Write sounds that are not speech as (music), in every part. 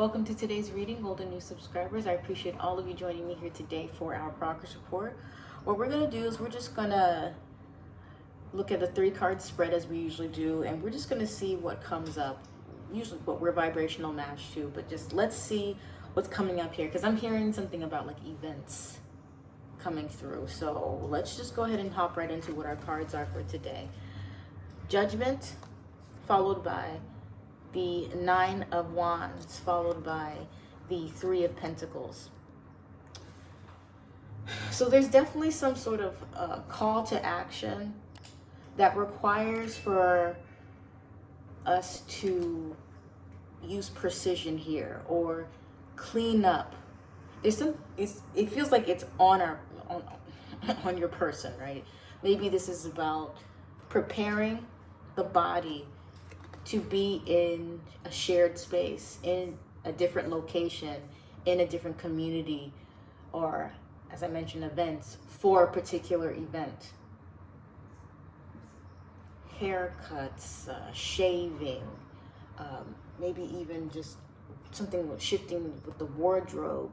Welcome to today's reading, Golden New subscribers. I appreciate all of you joining me here today for our progress report. What we're going to do is we're just going to look at the three card spread as we usually do, and we're just going to see what comes up. Usually what we're vibrational match to, but just let's see what's coming up here because I'm hearing something about like events coming through. So let's just go ahead and hop right into what our cards are for today. Judgment, followed by the Nine of Wands, followed by the Three of Pentacles. So there's definitely some sort of uh, call to action that requires for us to use precision here or clean up. There's some, it's, it feels like it's on our, on, (laughs) on your person, right? Maybe this is about preparing the body to be in a shared space, in a different location, in a different community, or as I mentioned, events for a particular event. Haircuts, uh, shaving, um, maybe even just something with shifting with the wardrobe,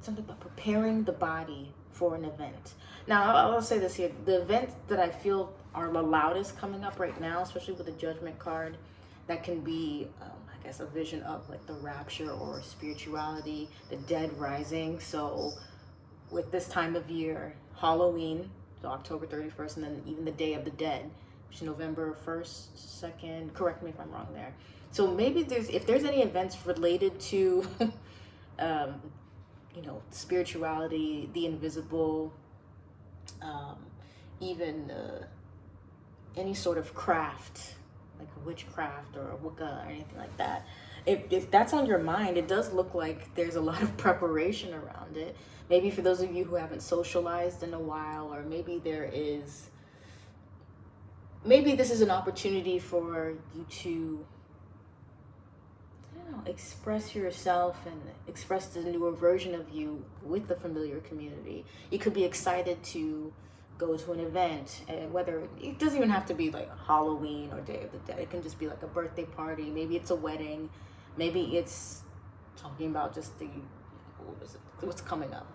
something about preparing the body for an event. Now, I'll, say this here. The event that I feel are the loudest coming up right now, especially with the judgment card, that can be, um, I guess, a vision of like the rapture or spirituality, the dead rising. So with this time of year, Halloween, so October 31st, and then even the Day of the Dead, which is November 1st, 2nd, correct me if I'm wrong there. So maybe there's, if there's any events related to, (laughs) um, you know, spirituality, the invisible, um, even uh, any sort of craft, like witchcraft or Wicca or anything like that, if, if that's on your mind, it does look like there's a lot of (laughs) preparation around it. Maybe for those of you who haven't socialized in a while, or maybe there is, maybe this is an opportunity for you to know, express yourself and express the newer version of you with the familiar community. You could be excited to go to an event and whether it doesn't even have to be like Halloween or Day of the Dead. It can just be like a birthday party. Maybe it's a wedding. Maybe it's talking about just the what is it? What's coming up?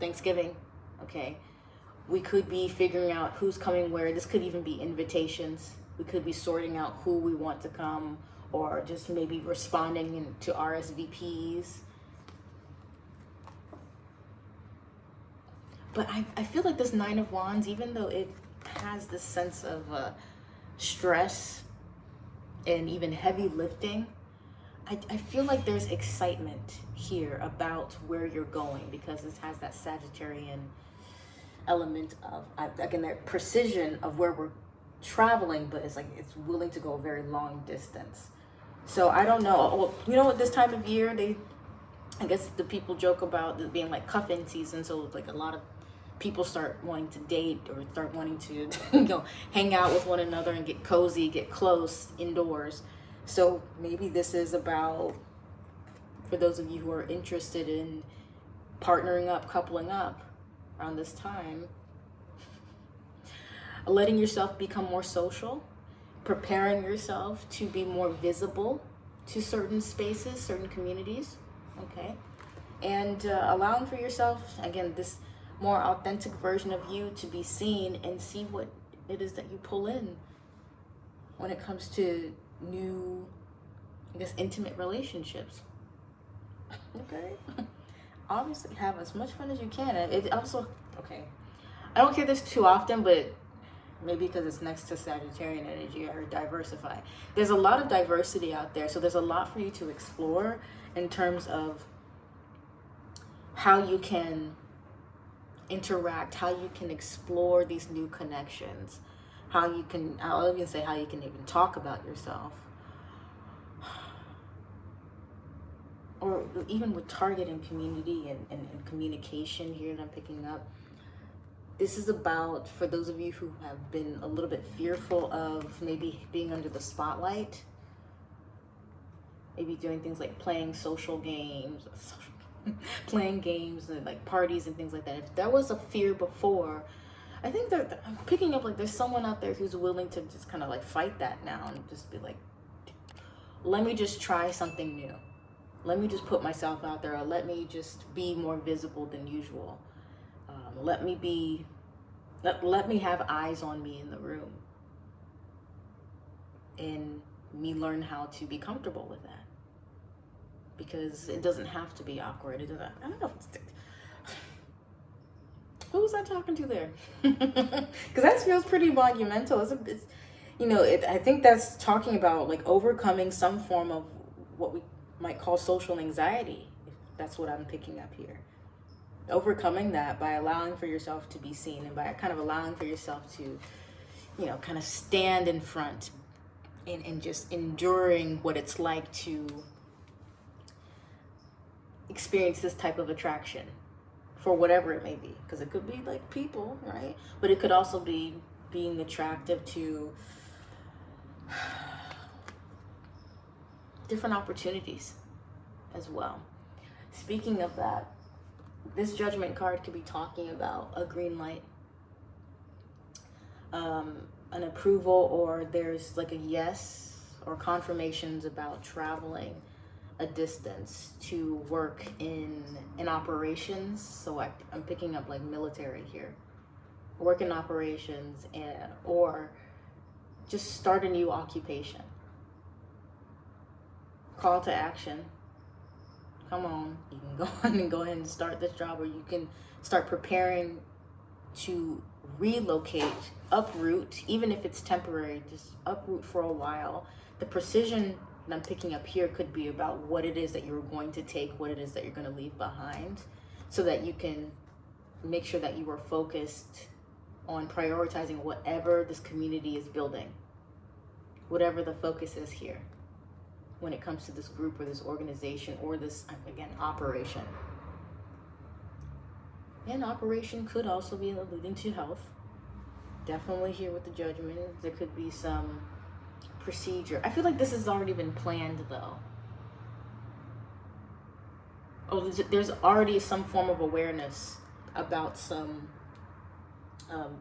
Thanksgiving. Okay. We could be figuring out who's coming where. This could even be invitations. We could be sorting out who we want to come or just maybe responding to RSVPs. But I, I feel like this Nine of Wands, even though it has this sense of uh, stress and even heavy lifting, I, I feel like there's excitement here about where you're going because this has that Sagittarian element of, again, that precision of where we're traveling, but it's like it's willing to go a very long distance. So I don't know. Well, you know what? This time of year, they, I guess the people joke about it being like cuffing season. So like a lot of people start wanting to date or start wanting to, (laughs) you know, hang out with one another and get cozy, get close indoors. So maybe this is about, for those of you who are interested in partnering up, coupling up around this time, (laughs) letting yourself become more social preparing yourself to be more visible to certain spaces, certain communities, okay? And uh, allowing for yourself, again, this more authentic version of you to be seen and see what it is that you pull in when it comes to new, I guess, intimate relationships. okay? (laughs) Obviously, have as much fun as you can. It also, okay, I don't hear this too often, but maybe because it's next to Sagittarian energy or diversify. There's a lot of diversity out there. So there's a lot for you to explore in terms of how you can interact, how you can explore these new connections, how you can, I'll even say how you can even talk about yourself. (sighs) Or even with target and community and, and, and communication here that I'm picking up this is about for those of you who have been a little bit fearful of maybe being under the spotlight maybe doing things like playing social games (laughs) playing games and like parties and things like that. If that was a fear before i think that i'm picking up like there's someone out there who's willing to just kind of like fight that now and just be like let me just try something new. Let me just put myself out there or let me just be more visible than usual. Um, let me be let, let me have eyes on me in the room. And me learn how to be comfortable with that because it doesn't have to be awkward it doesn't i don't know if it's who was I talking to there? (laughs) Because that feels pretty monumental. It's, a, it's you know, it, I think that's talking about like overcoming some form of what we might call social anxiety. That's what I'm picking up here. Overcoming that by allowing for yourself to be seen and by kind of allowing for yourself to, you know, kind of stand in front and, and just enduring what it's like to experience this type of attraction for whatever it may be. Because it could be like people right? But it could also be being attractive to (sighs) different opportunities as well. Speaking of that this judgment card could be talking about a green light um, an approval or there's like a yes or confirmations about traveling a distance to work in in operations. So I, i'm picking up like military here. Work in operations and or just start a new occupation. Call to action. Come on. You can (laughs) go on and go ahead and start this job or you can start preparing to relocate uproot even if it's temporary just uproot for a while. The precision that I'm picking up here could be about what it is that you're going to take, what it is that you're going to leave behind, so that you can make sure that you are focused on prioritizing whatever this community is building, whatever the focus is here when it comes to this group or this organization or this, again, operation. And operation could also be alluding to health. Definitely here with the judgment. There could be some procedure. I feel like this has already been planned though. Oh, there's already some form of awareness about some um,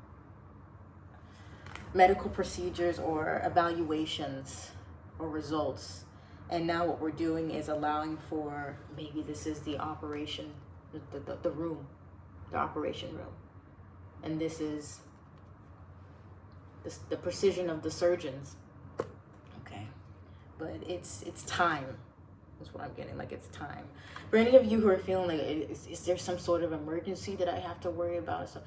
medical procedures or evaluations or results. And now what we're doing is allowing for, maybe this is the operation, the, the, the room, the operation room. And this is the, the precision of the surgeons but it's it's time that's what i'm getting like it's time. For any of you who are feeling like is, is there some sort of emergency that i have to worry about so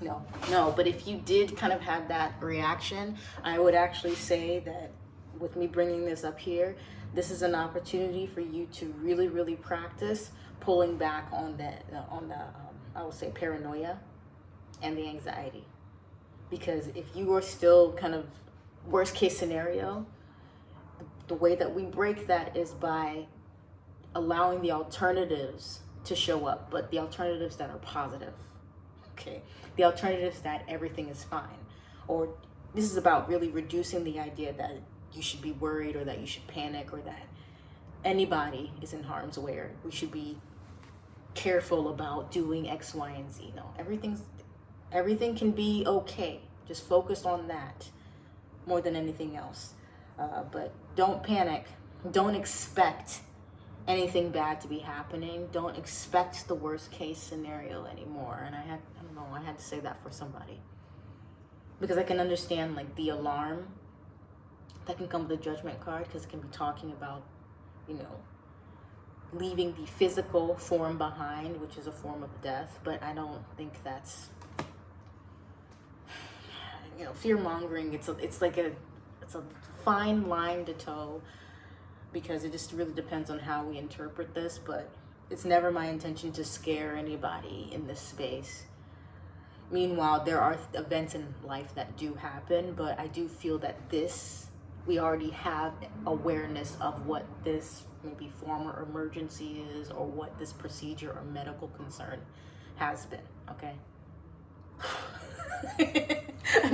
no no but if you did kind of have that reaction i would actually say that with me bringing this up here this is an opportunity for you to really really practice pulling back on that on the um, i would say paranoia and the anxiety. Because if you are still kind of worst case scenario, the way that we break that is by allowing the alternatives to show up, but the alternatives that are positive. Okay. The alternatives that everything is fine. Or this is about really reducing the idea that you should be worried or that you should panic or that anybody is in harm's way. We should be careful about doing X, Y, and Z. No, everything's everything can be okay. Just focus on that more than anything else. Uh, but don't panic. Don't expect anything bad to be happening. Don't expect the worst case scenario anymore. And I had, I don't know, I had to say that for somebody. Because I can understand like the alarm that can come with a judgment card because it can be talking about, you know, leaving the physical form behind, which is a form of death. But I don't think that's you know fear mongering it's a, it's like a it's a fine line to toe because it just really depends on how we interpret this but it's never my intention to scare anybody in this space. Meanwhile there are events in life that do happen but i do feel that this we already have awareness of what this maybe former emergency is or what this procedure or medical concern has been okay (laughs) (laughs)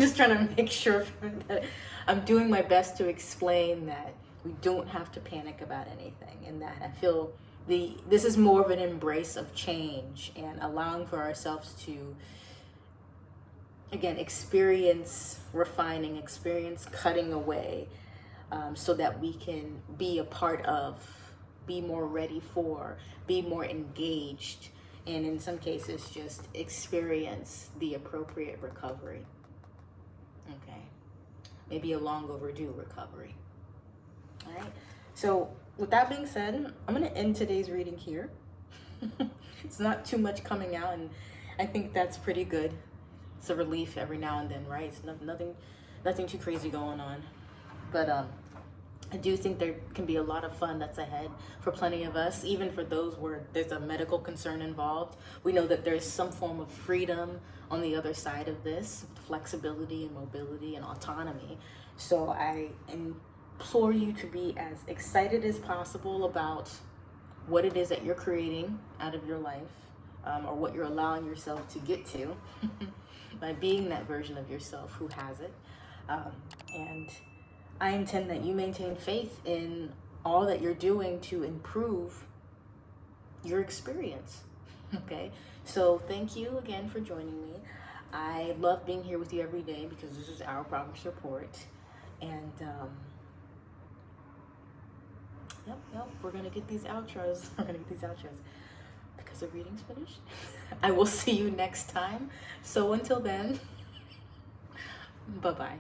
just trying to make sure that I'm doing my best to explain that we don't have to panic about anything and that I feel the this is more of an embrace of change and allowing for ourselves to again experience refining experience cutting away um, so that we can be a part of, be more ready for, be more engaged, and in some cases, just experience the appropriate recovery. Maybe a long overdue recovery. All right. So, with that being said, I'm going to end today's reading here. (laughs) it's not too much coming out, and I think that's pretty good. It's a relief every now and then, right? It's nothing, nothing, nothing too crazy going on. But um, I do think there can be a lot of fun that's ahead for plenty of us, even for those where there's a medical concern involved. We know that there's some form of freedom on the other side of this flexibility and mobility and autonomy. So I implore you to be as excited as possible about what it is that you're creating out of your life um, or what you're allowing yourself to get to (laughs) by being that version of yourself who has it. Um, and I intend that you maintain faith in all that you're doing to improve your experience. (laughs) Okay, so thank you again for joining me. I love being here with you every day because this is our progress report. And um, yep, yep, we're gonna get these outros. (laughs) We're gonna get these outros because the reading's finished. (laughs) I will see you next time. So until then, bye bye.